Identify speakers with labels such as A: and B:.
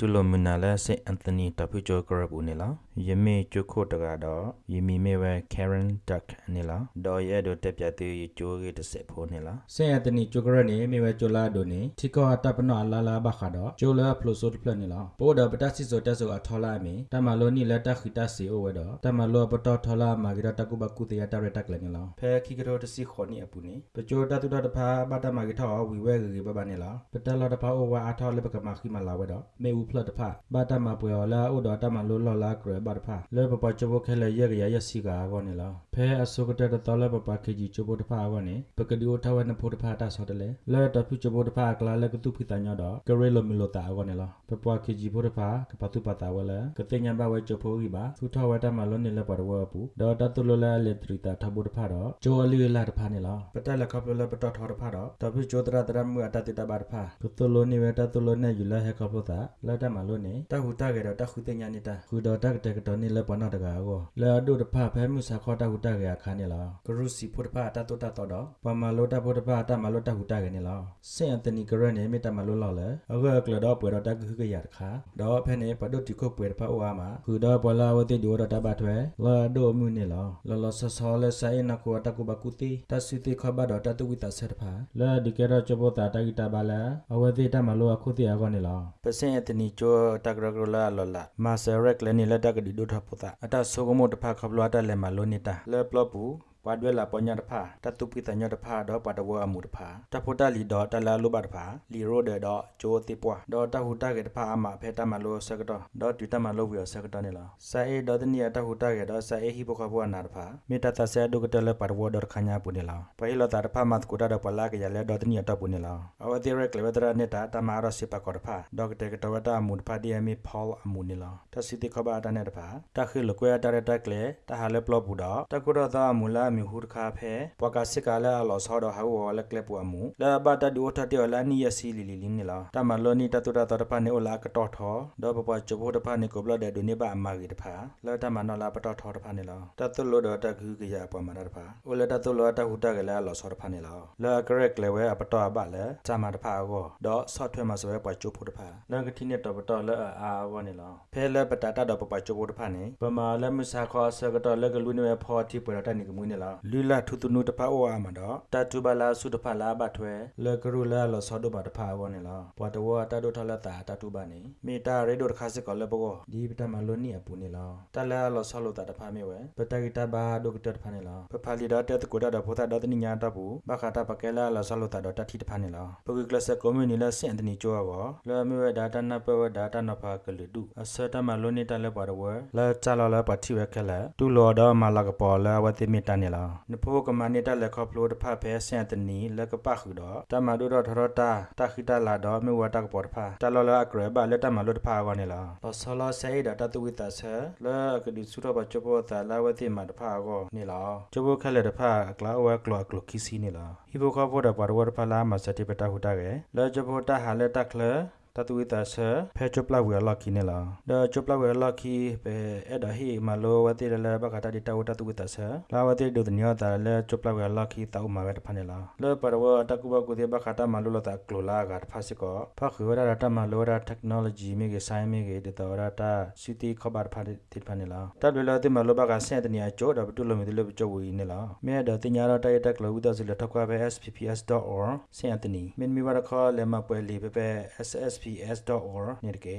A: တူလိုမနာလဲစေအန်တိုနီတပူချိုကရဘူးနေလားယမေချိုခိုတကတော့ယမီမေဝဲ Karen Duck နေလားဒေါ်ရဲတို့တက်ပြသေးချိုးကြီးတစ်ဆက်ဖိုးနေလား
B: စေအတနီကျိုကရနေမေဝဲကျိုလာဒိုနေတီကောတပ်ပနောလာလာဘခါတော့ကျိုလာဖလိုဆိုပလနေလားပိုဒပတစီဆိုတက်ဆိုအထောလာမီတမလိုနီလက်တခိတစီအိုဝဲတော့တမလိုပတော်ထောလာမာဂီရတကုဘကုတရတရတက်လည်းနေလားဖဲခိကရောတစီခေါနီအပူနေပကျိုတတူတတဖာဘတမာဂီထောဝီဝဲဂီဘဘနေလားပတလာတဖာအိုဝါအထောလေပကမခိမလာဝဲတော့မေဦးဖလတ်တဖာဘတမပွေော်လာအိုတော့တမလိုလောလာကရဘတဖာလေပပချဘခဲလေရရရစီကာကောနေလားဖဲအစုကတဲ့တော်လေပပခေကြီးချဘတဖာကောနေပကဒီအိုထဝနဖို့တဖာတာဆောတလေလေတဖုချဘတဖာကလာလေကတုဖိတညတော့ကရဲလိုမီလိုတာကောနေလားပပခေကြီးဖို့တဖာကပတုပတာဝဲလေကတိညာဘဝဲချဖိုးကြီးပါသူထဝတမလုံးနေလေပရဝပူဒေါ်တတုလလေလေတရီတာထဘတဖာတော့ဂျိုအလီလာတဖာနေလားပတက်လက်ခပ်လပတထောတဖာတော့တဖုချိုတရတရမှုအတတိတပါတဖာကတုလိုနေဝတတုလိုနေယူလာဟဲခပ်လို့တာလာတမလုံးနေတခုတကေတော့တခုတင်ညာနေတာခုတော့တက်တက်တော့နေလေပနာတကာကိုလာဒုတဖဖဲမှုစာခေါ်တခုတကေခါနေလားကရုစီဖို့တဖတတုတတော်တော့ပမလိုတဖို့တဖတမလိုတခုတကေနေလားစင်အတနီကရနေမေတမလိုလောက်လေအခုကလတော့ပွေတော့တက်ခုကရတခါတော့ဖဲနေပဒုတိခုပွေတဖအိုအားမှာခုတော့ပလာဝတိဒိုတော့တဘထွဲလာဒိုမှုနေလားလောလောဆဆောလဲဆိုင်နကူတကူဘကူတီတဆီတိခဘတော့တတူဝိတဆက်တဖာလာဒီကေတော့ချဘောတာတဂီတာပါလာအဝတိတမလိုအခုတိအကောနေလားပစင်အတနီချိုတကရကလာလောလာမာဆရက်လည်းနေလက်တကဒီဒိုထပတာအတဆုကမတဖခပလတ်လည်းမလိုနေတာလဲပလပူ ပါဒွဲလာပညာတဖာတတုပိတညတဖာတော့ပါတဝအမှုတဖာတဖို့တလီတော့တလာလုပါတဖာလီရိုဒေတော့ဂျိုတိပွားတော့တဟုတကေတဖာအမဖဲတမလို့စကတော့တော့တူတမလို့ပြီးစကတော့နေလားစာအေတော့တနီတဟုတကေတော့စာအေဟိဘခဘဝနာတဖာမေတ္တဆဲဒုကတလည်းပါတဝတော့ခညာပုနေလားပဲလောတာတဖာမတ်ကိုတာတော့ပလာကရလဲတော့တနီတော့ပုနေလားအဝတိရက်လေဝဒရနေတာတမရစိပကောတဖာဒေါကတေကတဝတာအမှုတဖာဒီအမီဖောလ်အမှုနေလားတစီတိခဘာတနေတဖာတခိလကွဲတရတက်လေတဟာလေပလော့ဘူးတော့တကုတော့အမူလာမြဟုတခါဖဲပကစစ်ကလာလောဆောဒဟာဝလကလေပူအမူလာဘတာဒူထတေလာနီယစီလီလီလင်းနေလားတမလောနီတတူတာတဖာနေလာကတော်ထောဒေါ်ပပချဘတဖာနေကိုဘလတဲ့ဒုနေပါအမာကြီးတဖာလာတမနော်လာပတော်ထောတဖာနေလားတတုလောဒတခုကရပမနာတဖာအိုလတတုလောတဟုတကလာလောဆောတဖာနေလားလာကရက်လေဝဲအပတော်ပါလေဇာမတဖာကိုဒေါ်ဆော့ထွဲမှာဆိုပဲပချဘတဖာလန်ကတိနေတော့ပတော်လဲအာဝနေလားဖဲလဲပတတာတော့ပပချဘတဖာနေပမာလဲမစာခေါ်ဆကတော့လက်ကလူနေဖော်တိပရတနေကမွေးနေလားလူလာထုတုနုတဖာအိုအာမတော့တတူဘလာစုတဖာလာဘထွဲလကရူလာလောဆောဒဘတဖာဝနေလားဘွာတဝတတုထလတာတတူဘနေမေတာရေဒိုတခါစစ်ကောလဘောဒီပတမလွန်နီအပူနေလားတလာလောဆောလောတာတဖာမေဝဲပတဂီတဘာဒိုကတတဖာနေလားပဖာလီဒါတက်ကိုဒါဒဖိုတာဒတနိညာတပူဘခတာပကဲလာလောဆောလောတာဒတတိတဖာနေလားပဂီကလစကွန်မြူနီလာစင်တနီချိုဝါလာမေဝဲဒါတာနပဝဲဒါတာနဖာကလူဒုအစတမလွန်နီတလဲပါတော့ဝဲလာချလာလာပတိဝဲခက်လာတူလောတော့မလာကပေါ်လာဝတိမီတနေလားနဖိုကမနီတလဲခေါပလိုတဖာဖဲဆန်တနီလကပခုတော့တမဒုတော့ထရတာတခိတလာတော့မေဝတကပေါ်တဖာတလောလအကရဘလက်တမလွတ်တဖာကောနေလားလောဆလဆေဒတတဝိတဆလကဒီစုတော့ချဘောတာလာဝတိမတဖာကောနေလားချဘောခက်လက်တဖာကလာဝဲကလောကလခီစီနေလားဟိဘခဘောတပါဝတဖာလာမစတိပတဟုတာကေလောချဘောတာဟာလက်တက်လ တတူဝိတာဆဖဲချပလဝဲလကီနေလားဒါချပလဝဲလကီပဲအဲ့ဒါဟိမလိုဝတိလဲဘကတာဒီတဝတတူဝိတာဆလာဝတိဒုဒညတာလဲချပလဝဲလကီတောက်မှာပဲတဖနေလားလဲပရဝတကူဘကုတိဘကတာမလိုလတာကလိုလာကဖာစကောဖခဝရတာမလိုရာ technology မြေကေဆိုင်မြေကေတတော်ရတာစီတီခဘတ်ဖာတိဖနေလားတလွေလာတိမလိုဘကဆဲတနီအကျော်တော့တူလိုမီလိုကျော်ဝီနေလားမဲတော့တင်ညာတော့တိုက်တက်လို့ဝိတာစီလထောက်ကပဲ spps.org ဆဲတနီမင်းမီဝရခလဲမပွဲလီပဲ ss sps.org နေတကေ